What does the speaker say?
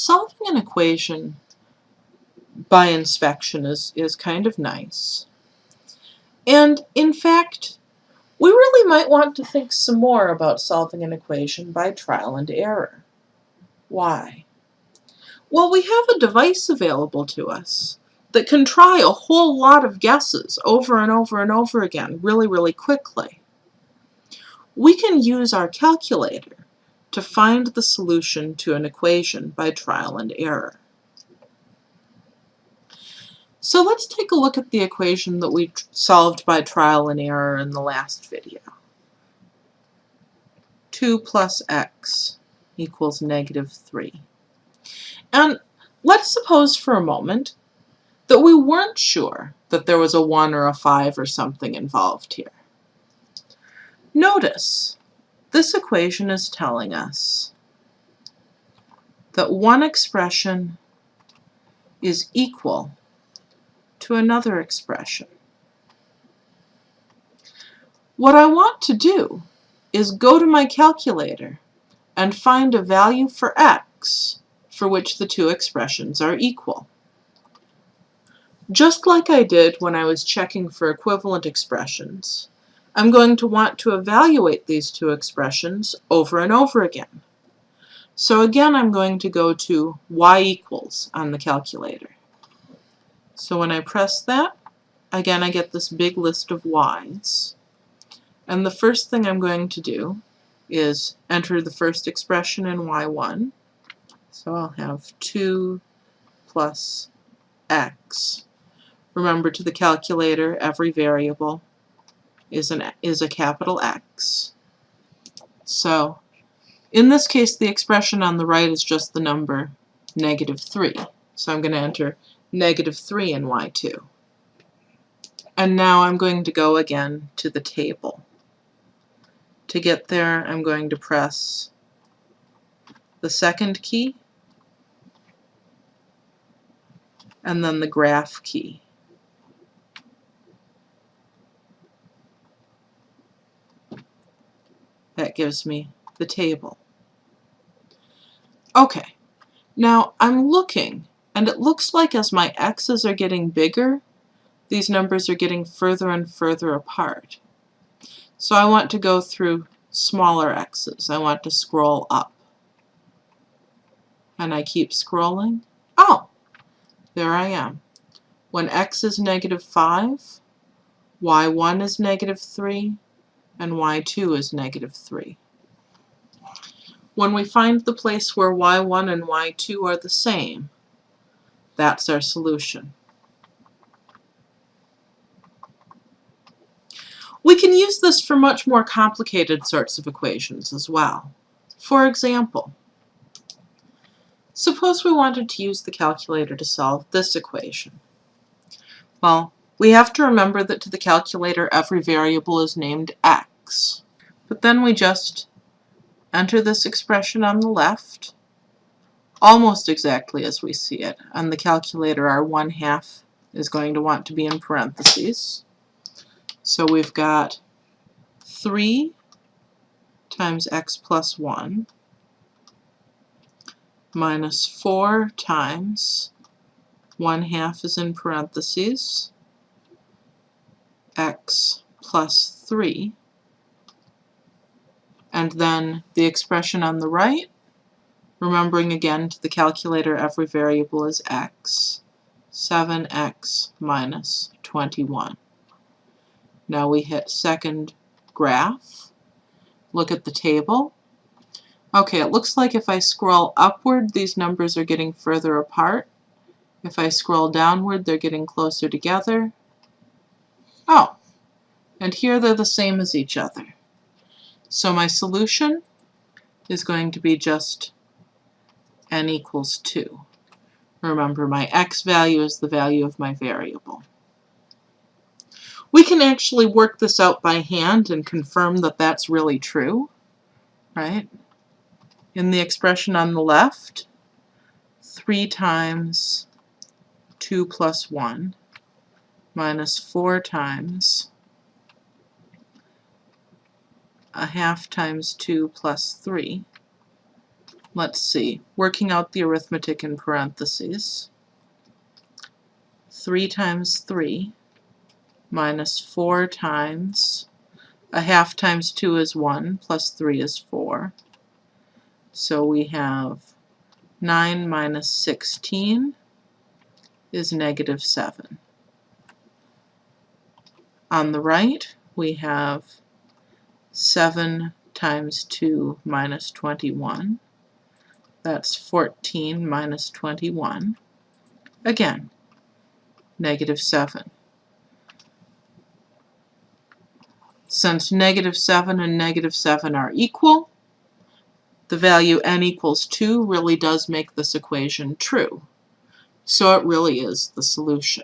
Solving an equation by inspection is, is kind of nice. And in fact, we really might want to think some more about solving an equation by trial and error. Why? Well, we have a device available to us that can try a whole lot of guesses over and over and over again really, really quickly. We can use our calculator to find the solution to an equation by trial and error. So let's take a look at the equation that we solved by trial and error in the last video. 2 plus x equals negative 3. And let's suppose for a moment that we weren't sure that there was a 1 or a 5 or something involved here. Notice, this equation is telling us that one expression is equal to another expression. What I want to do is go to my calculator and find a value for x for which the two expressions are equal. Just like I did when I was checking for equivalent expressions, I'm going to want to evaluate these two expressions over and over again. So again, I'm going to go to y equals on the calculator. So when I press that, again I get this big list of y's. And the first thing I'm going to do is enter the first expression in y1. So I'll have 2 plus x. Remember to the calculator, every variable is, an, is a capital X. So in this case, the expression on the right is just the number negative 3. So I'm going to enter negative 3 in y2. And now I'm going to go again to the table. To get there, I'm going to press the second key and then the graph key. Gives me the table. Okay, now I'm looking and it looks like as my x's are getting bigger, these numbers are getting further and further apart. So I want to go through smaller x's. I want to scroll up. And I keep scrolling. Oh, there I am. When x is negative 5, y1 is negative 3, and y2 is negative 3. When we find the place where y1 and y2 are the same, that's our solution. We can use this for much more complicated sorts of equations as well. For example, suppose we wanted to use the calculator to solve this equation. Well, we have to remember that to the calculator every variable is named x. But then we just enter this expression on the left almost exactly as we see it. On the calculator, our 1 half is going to want to be in parentheses. So we've got 3 times x plus 1 minus 4 times 1 half is in parentheses x plus 3 and then the expression on the right Remembering again to the calculator every variable is x. 7x minus 21. Now we hit second graph. Look at the table. Okay, it looks like if I scroll upward, these numbers are getting further apart. If I scroll downward, they're getting closer together. Oh, and here they're the same as each other. So my solution is going to be just n equals 2. Remember, my x value is the value of my variable. We can actually work this out by hand and confirm that that's really true, right? In the expression on the left, 3 times 2 plus 1 minus 4 times a half times 2 plus 3 let's see, working out the arithmetic in parentheses. 3 times 3 minus 4 times, a half times 2 is 1, plus 3 is 4. So we have 9 minus 16 is negative 7. On the right, we have 7 times 2 minus 21. That's 14 minus 21. Again, negative 7. Since negative 7 and negative 7 are equal, the value n equals 2 really does make this equation true. So it really is the solution.